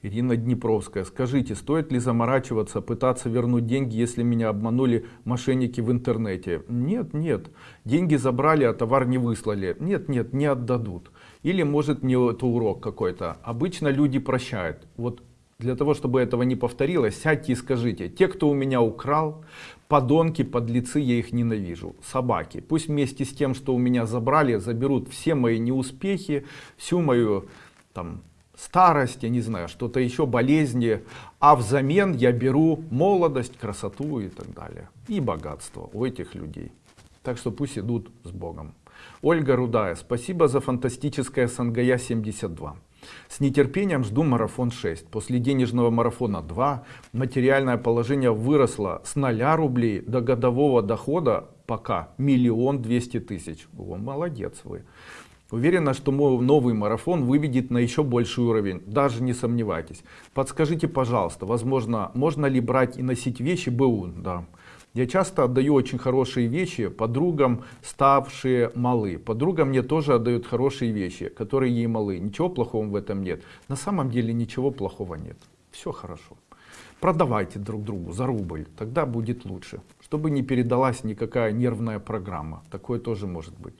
Ирина Днепровская. Скажите, стоит ли заморачиваться, пытаться вернуть деньги, если меня обманули мошенники в интернете? Нет, нет. Деньги забрали, а товар не выслали. Нет, нет, не отдадут. Или может мне это урок какой-то. Обычно люди прощают. Вот для того, чтобы этого не повторилось, сядьте и скажите, те, кто у меня украл, подонки, подлецы, я их ненавижу. Собаки. Пусть вместе с тем, что у меня забрали, заберут все мои неуспехи, всю мою там, старость, я не знаю, что-то еще, болезни, а взамен я беру молодость, красоту и так далее. И богатство у этих людей. Так что пусть идут с Богом. Ольга Рудая, спасибо за фантастическое Сангая 72. С нетерпением жду марафон 6. После денежного марафона 2 материальное положение выросло с 0 рублей до годового дохода пока миллион двести тысяч. О, молодец вы. Уверена, что мой новый марафон выведет на еще больший уровень, даже не сомневайтесь. Подскажите, пожалуйста, возможно, можно ли брать и носить вещи БУ? Да. Я часто отдаю очень хорошие вещи подругам, ставшие малы. Подруга мне тоже отдает хорошие вещи, которые ей малы. Ничего плохого в этом нет. На самом деле ничего плохого нет. Все хорошо. Продавайте друг другу за рубль, тогда будет лучше. Чтобы не передалась никакая нервная программа. Такое тоже может быть.